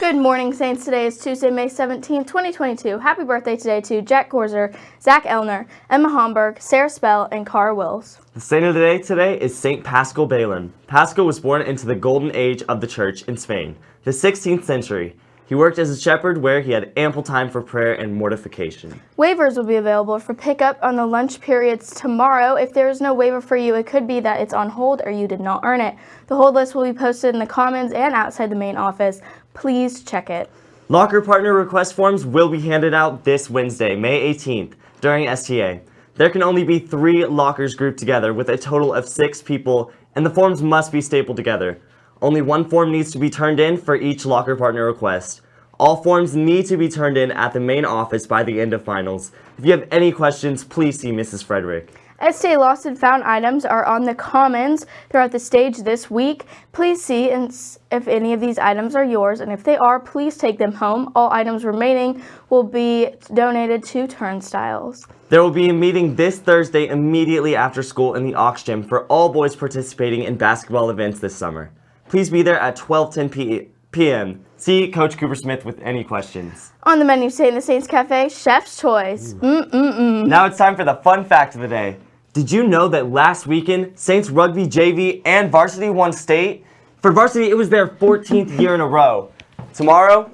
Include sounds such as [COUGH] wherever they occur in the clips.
Good morning, Saints. Today is Tuesday, May 17, 2022. Happy birthday today to Jack Gorzer, Zach Elner, Emma Homburg, Sarah Spell, and Cara Wills. The saint of the day today is Saint Paschal Baylon. Paschal was born into the golden age of the church in Spain, the 16th century. He worked as a shepherd where he had ample time for prayer and mortification. Waivers will be available for pickup on the lunch periods tomorrow. If there is no waiver for you, it could be that it's on hold or you did not earn it. The hold list will be posted in the Commons and outside the main office. Please check it. Locker partner request forms will be handed out this Wednesday, May 18th, during STA. There can only be three lockers grouped together with a total of six people, and the forms must be stapled together. Only one form needs to be turned in for each locker partner request. All forms need to be turned in at the main office by the end of finals. If you have any questions, please see Mrs. Frederick. STA Lost and Found items are on the Commons throughout the stage this week. Please see if any of these items are yours, and if they are, please take them home. All items remaining will be donated to Turnstiles. There will be a meeting this Thursday immediately after school in the Aux Gym for all boys participating in basketball events this summer. Please be there at 12:10 p.m. See Coach Cooper Smith with any questions. On the menu today in the Saints Cafe, Chef's Choice. Mm -mm -mm. Now it's time for the fun fact of the day. Did you know that last weekend, Saints Rugby JV and Varsity won state? For Varsity, it was their 14th year in a row. Tomorrow,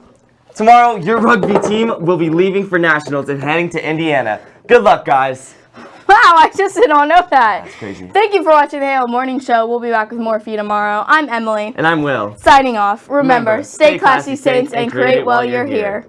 tomorrow, your rugby team will be leaving for nationals and heading to Indiana. Good luck, guys. [LAUGHS] Wow, I just did not know that. That's crazy. Thank you for watching the Halo Morning Show. We'll be back with more for you tomorrow. I'm Emily. And I'm Will. Signing off. Remember, Remember stay classy, Saints, and create while you're here.